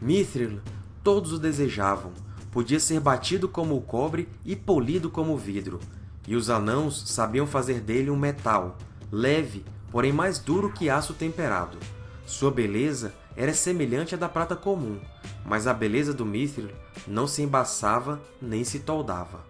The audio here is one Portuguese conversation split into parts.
Mithril todos o desejavam. Podia ser batido como o cobre e polido como o vidro. E os anãos sabiam fazer dele um metal, leve, porém mais duro que aço temperado. Sua beleza era semelhante à da prata comum, mas a beleza do Mithril não se embaçava nem se toldava.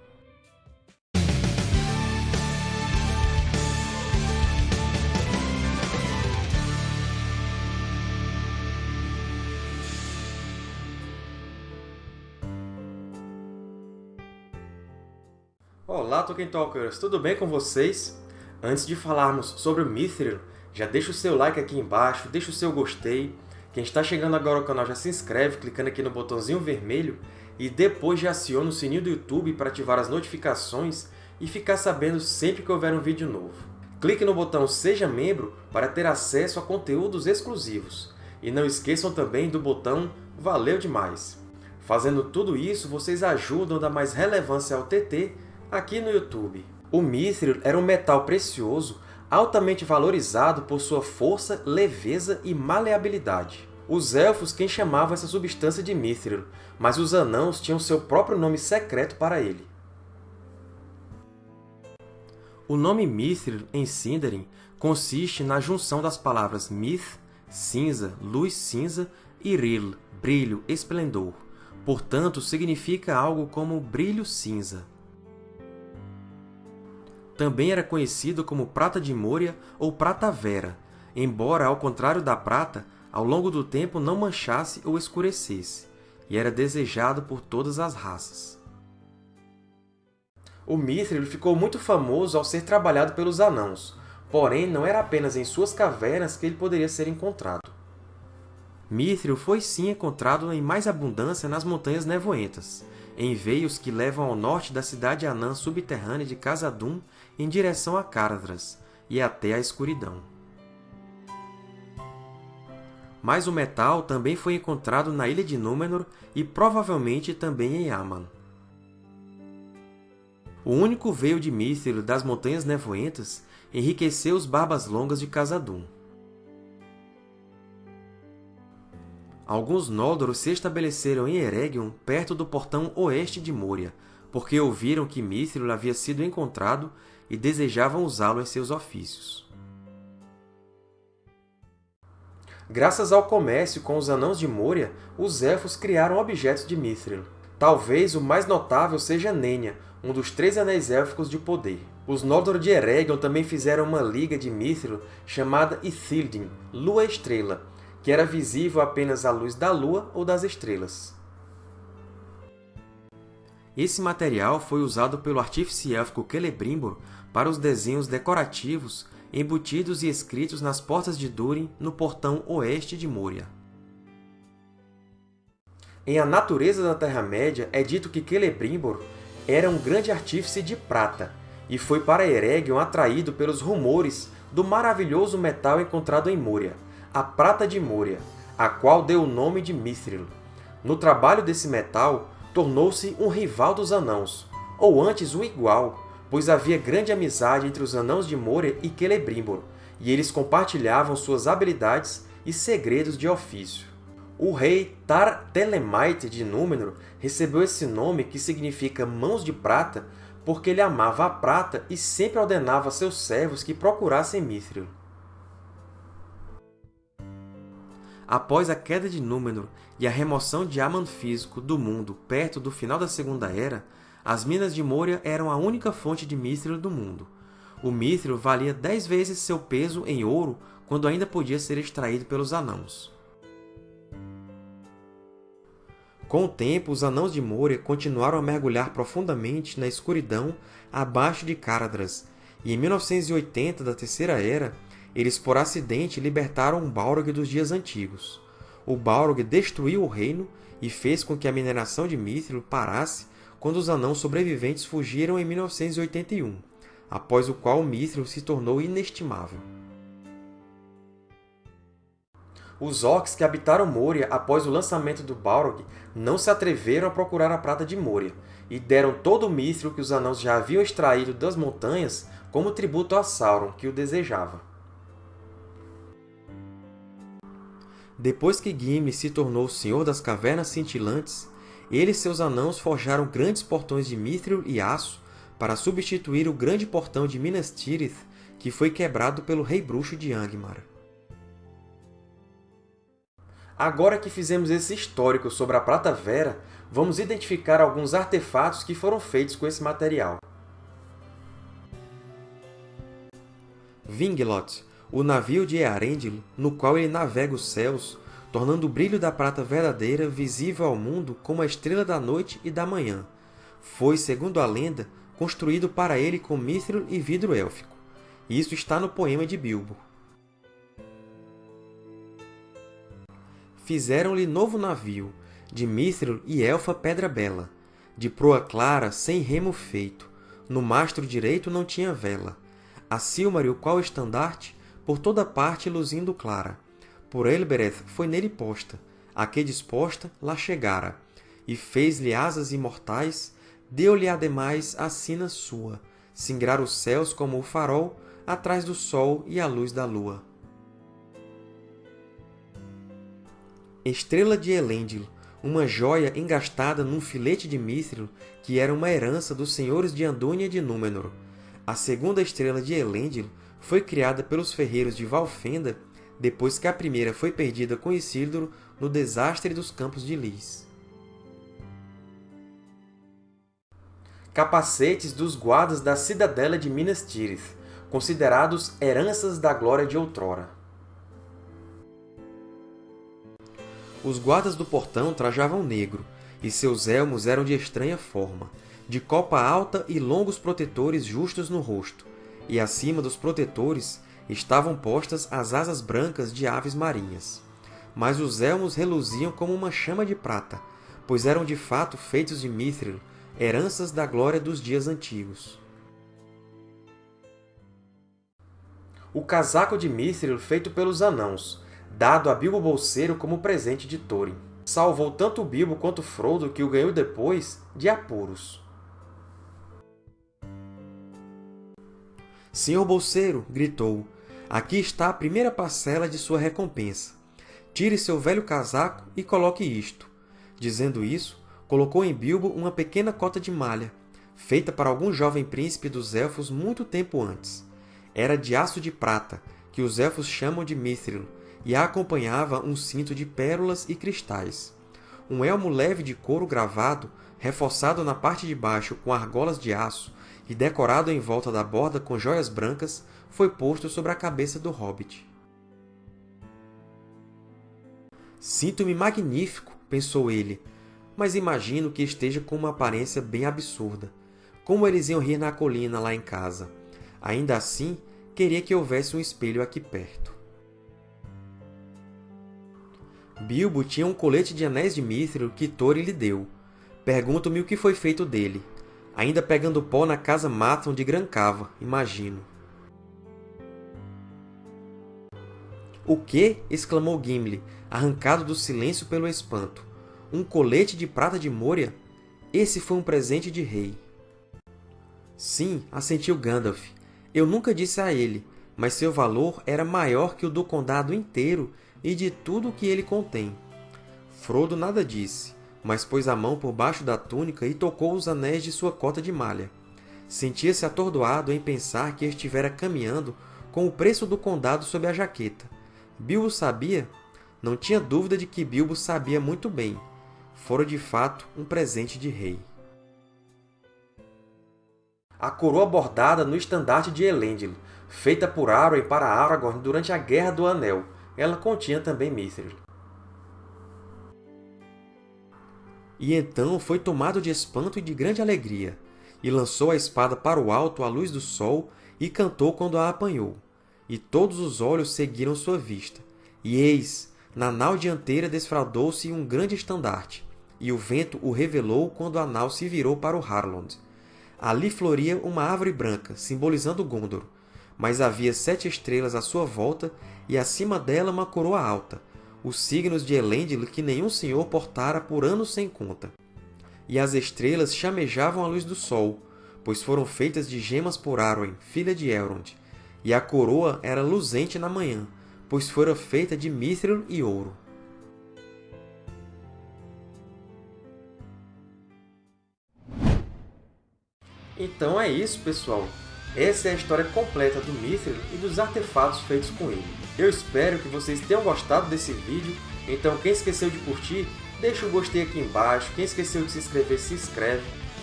Olá, Tolkien Talkers! Tudo bem com vocês? Antes de falarmos sobre o Mithril, já deixa o seu like aqui embaixo, deixa o seu gostei. Quem está chegando agora ao canal já se inscreve clicando aqui no botãozinho vermelho e depois já aciona o sininho do YouTube para ativar as notificações e ficar sabendo sempre que houver um vídeo novo. Clique no botão Seja Membro para ter acesso a conteúdos exclusivos. E não esqueçam também do botão Valeu demais! Fazendo tudo isso, vocês ajudam a dar mais relevância ao TT aqui no YouTube. O mithril era um metal precioso altamente valorizado por sua força, leveza e maleabilidade. Os Elfos quem chamavam essa substância de mithril, mas os Anãos tinham seu próprio nome secreto para ele. O nome Mithril, em Sindarin, consiste na junção das palavras Mith, cinza, luz cinza, e Ril, brilho, esplendor. Portanto, significa algo como brilho cinza. Também era conhecido como prata de Moria ou prata vera, embora, ao contrário da prata, ao longo do tempo não manchasse ou escurecesse, e era desejado por todas as raças. O mithril ficou muito famoso ao ser trabalhado pelos Anãos, porém não era apenas em suas cavernas que ele poderia ser encontrado. Mithril foi sim encontrado em mais abundância nas Montanhas Nevoentas, em veios que levam ao norte da cidade anã subterrânea de Khazad-dûm em direção a Caradhras e até a escuridão. Mas o metal também foi encontrado na Ilha de Númenor e provavelmente também em Aman. O único veio de Mithril das Montanhas Nevoentas enriqueceu os Barbas Longas de Khazad-dûm. Alguns Noldoros se estabeleceram em Eregion, perto do portão oeste de Moria, porque ouviram que Mithril havia sido encontrado e desejavam usá-lo em seus ofícios. Graças ao comércio com os Anãos de Moria, os Elfos criaram objetos de Mithril. Talvez o mais notável seja Nenya, um dos três Anéis Élficos de poder. Os Noldor de Eregion também fizeram uma liga de Mithril chamada Ithildin, Lua-Estrela, que era visível apenas à luz da lua ou das estrelas. Esse material foi usado pelo artífice élfico Celebrimbor para os desenhos decorativos embutidos e escritos nas portas de Durin no portão oeste de Moria. Em A Natureza da Terra-média é dito que Celebrimbor era um grande artífice de prata e foi para Eregion atraído pelos rumores do maravilhoso metal encontrado em Moria, a prata de Moria, a qual deu o nome de Mithril. No trabalho desse metal, tornou-se um rival dos Anãos, ou antes o igual, pois havia grande amizade entre os Anãos de Moria e Celebrimbor, e eles compartilhavam suas habilidades e segredos de ofício. O rei Tar-Telemite de Númenor recebeu esse nome que significa Mãos de Prata porque ele amava a prata e sempre ordenava seus servos que procurassem Mithril. Após a queda de Númenor e a remoção de Aman físico do mundo perto do final da Segunda Era, as minas de Moria eram a única fonte de mithril do mundo. O mithril valia dez vezes seu peso em ouro quando ainda podia ser extraído pelos Anãos. Com o tempo, os Anãos de Moria continuaram a mergulhar profundamente na escuridão abaixo de Caradhras, e em 1980 da Terceira Era, eles por acidente libertaram Balrog dos dias antigos. O Balrog destruiu o reino e fez com que a mineração de Mithril parasse quando os Anãos sobreviventes fugiram em 1981, após o qual Mithril se tornou inestimável. Os Orcs que habitaram Moria após o lançamento do Balrog não se atreveram a procurar a Prata de Moria, e deram todo o Mithril que os Anãos já haviam extraído das montanhas como tributo a Sauron, que o desejava. Depois que Gimli se tornou o Senhor das Cavernas Cintilantes, ele e seus anãos forjaram grandes portões de mithril e aço para substituir o grande portão de Minas Tirith, que foi quebrado pelo Rei Bruxo de Angmar. Agora que fizemos esse histórico sobre a Prata Vera, vamos identificar alguns artefatos que foram feitos com esse material. Vinglot, o navio de Earendil, no qual ele navega os céus, tornando o brilho da prata verdadeira visível ao mundo como a estrela da noite e da manhã. Foi, segundo a lenda, construído para ele com mithril e vidro élfico. Isso está no poema de Bilbo. Fizeram-lhe novo navio, de mithril e elfa pedra bela, de proa clara, sem remo feito. No mastro direito não tinha vela. A Silmaril, qual estandarte, por toda parte luzindo clara por Elbereth foi nele posta, a que disposta lá chegara, e fez-lhe asas imortais, deu-lhe ademais a sina sua, singrar os céus como o farol, atrás do sol e a luz da lua. Estrela de Elendil, uma joia engastada num filete de mithril que era uma herança dos senhores de Andúnia de Númenor. A segunda estrela de Elendil foi criada pelos ferreiros de Valfenda depois que a primeira foi perdida com Isildur no desastre dos Campos de Lys. Capacetes dos guardas da cidadela de Minas Tirith, considerados heranças da glória de outrora. Os guardas do portão trajavam negro, e seus elmos eram de estranha forma, de copa alta e longos protetores justos no rosto, e acima dos protetores estavam postas as asas brancas de aves marinhas. Mas os elmos reluziam como uma chama de prata, pois eram de fato feitos de mithril, heranças da glória dos dias antigos. O casaco de mithril feito pelos anãos, dado a Bilbo Bolseiro como presente de Thorin. Salvou tanto Bilbo quanto Frodo, que o ganhou depois, de apuros. Senhor Bolseiro! gritou. Aqui está a primeira parcela de sua recompensa. Tire seu velho casaco e coloque isto. Dizendo isso, colocou em Bilbo uma pequena cota de malha, feita para algum jovem príncipe dos Elfos muito tempo antes. Era de aço de prata, que os Elfos chamam de mithril, e a acompanhava um cinto de pérolas e cristais. Um elmo leve de couro gravado, reforçado na parte de baixo com argolas de aço e decorado em volta da borda com joias brancas, foi posto sobre a cabeça do hobbit. Sinto-me magnífico, pensou ele, mas imagino que esteja com uma aparência bem absurda. Como eles iam rir na colina lá em casa. Ainda assim, queria que houvesse um espelho aqui perto. Bilbo tinha um colete de anéis de mithril que Thorin lhe deu. Pergunto-me o que foi feito dele. Ainda pegando pó na casa Maton de Grancava, imagino. O quê? exclamou Gimli, arrancado do silêncio pelo espanto. Um colete de prata de Moria? Esse foi um presente de rei. Sim, assentiu Gandalf. Eu nunca disse a ele, mas seu valor era maior que o do condado inteiro e de tudo o que ele contém. Frodo nada disse, mas pôs a mão por baixo da túnica e tocou os anéis de sua cota de malha. Sentia-se atordoado em pensar que estivera caminhando com o preço do condado sob a jaqueta. Bilbo sabia? Não tinha dúvida de que Bilbo sabia muito bem. Fora, de fato, um presente de rei. A coroa bordada no estandarte de Elendil, feita por Arwen para Aragorn durante a Guerra do Anel. Ela continha também Mithril. E então foi tomado de espanto e de grande alegria, e lançou a espada para o alto à luz do sol, e cantou quando a apanhou e todos os olhos seguiram sua vista. E eis, na nau dianteira desfraldou-se um grande estandarte, e o vento o revelou quando a nau se virou para o Harlond. Ali floria uma árvore branca, simbolizando Gondor, mas havia sete estrelas à sua volta e acima dela uma coroa alta, os signos de Elendil que nenhum senhor portara por anos sem conta. E as estrelas chamejavam a luz do sol, pois foram feitas de gemas por Arwen, filha de Elrond, e a coroa era luzente na manhã, pois fora feita de mithril e ouro. Então é isso, pessoal! Essa é a história completa do Mithril e dos artefatos feitos com ele. Eu espero que vocês tenham gostado desse vídeo, então quem esqueceu de curtir, deixa o gostei aqui embaixo, quem esqueceu de se inscrever, se inscreve,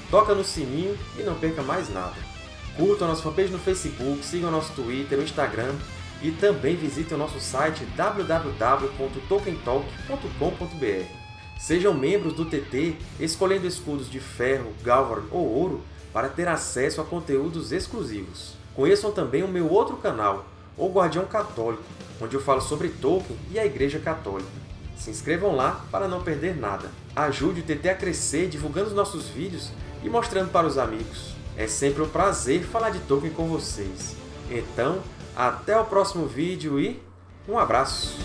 toca no sininho e não perca mais nada. Curtam a nossa fanpage no Facebook, sigam nosso Twitter, o Instagram e também visitem o nosso site www.tolkientalk.com.br. Sejam membros do TT escolhendo escudos de ferro, galvan ou ouro para ter acesso a conteúdos exclusivos. Conheçam também o meu outro canal, O Guardião Católico, onde eu falo sobre Tolkien e a Igreja Católica. Se inscrevam lá para não perder nada. Ajude o TT a crescer divulgando os nossos vídeos e mostrando para os amigos. É sempre um prazer falar de Tolkien com vocês. Então, até o próximo vídeo e um abraço!